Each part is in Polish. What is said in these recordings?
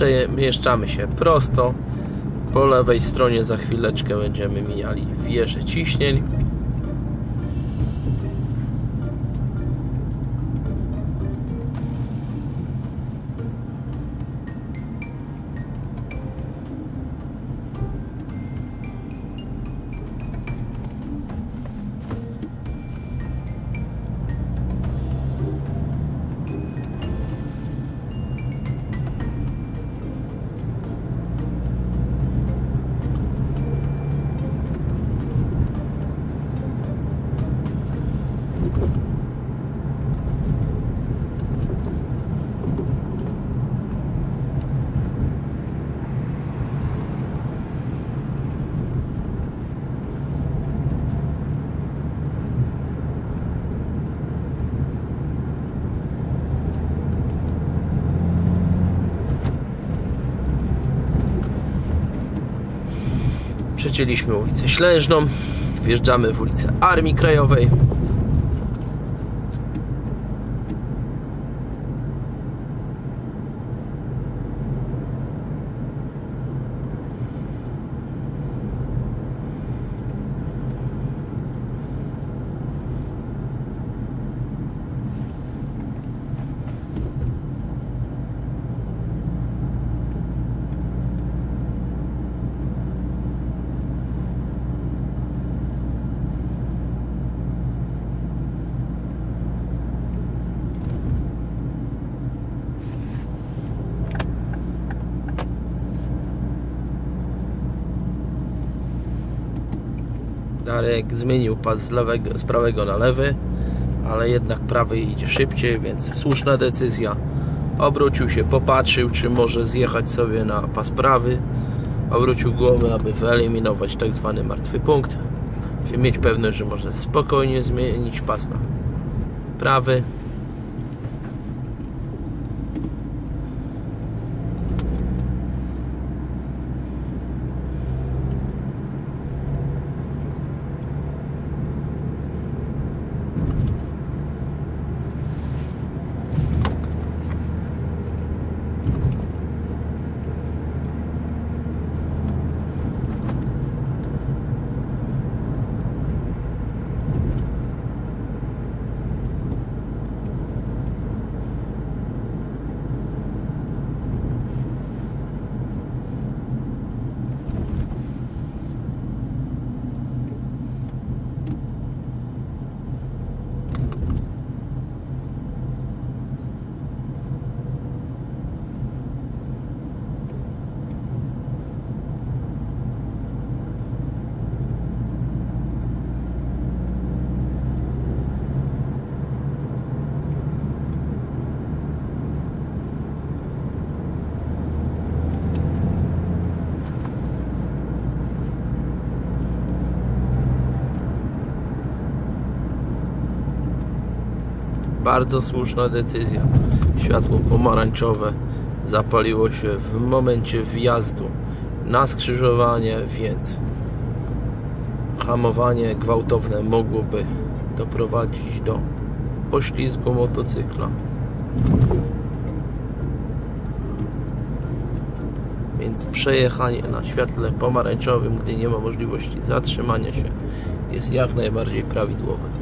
Przemieszczamy się prosto. Po lewej stronie za chwileczkę będziemy mijali wieżę ciśnień. Przecięliśmy ulicę Ślężną, wjeżdżamy w ulicę Armii Krajowej. Darek zmienił pas z, lewego, z prawego na lewy, ale jednak prawy idzie szybciej, więc słuszna decyzja. Obrócił się, popatrzył, czy może zjechać sobie na pas prawy. Obrócił głowę, aby wyeliminować tak zwany martwy punkt. Mieć pewność, że może spokojnie zmienić pas na prawy. Bardzo słuszna decyzja. Światło pomarańczowe zapaliło się w momencie wjazdu na skrzyżowanie, więc hamowanie gwałtowne mogłoby doprowadzić do poślizgu motocykla. Więc przejechanie na świetle pomarańczowym, gdy nie ma możliwości zatrzymania się, jest jak najbardziej prawidłowe.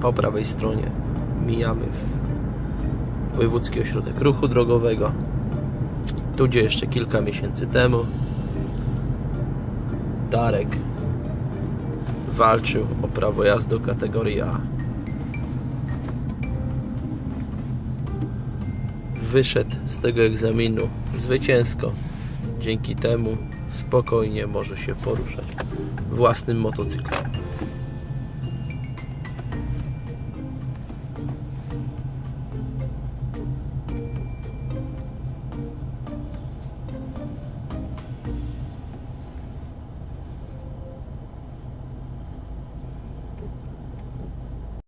Po prawej stronie mijamy Wojewódzki Ośrodek Ruchu Drogowego. Tu gdzie jeszcze kilka miesięcy temu Darek walczył o prawo jazdy kategorii A. Wyszedł z tego egzaminu zwycięsko. Dzięki temu spokojnie może się poruszać własnym motocyklem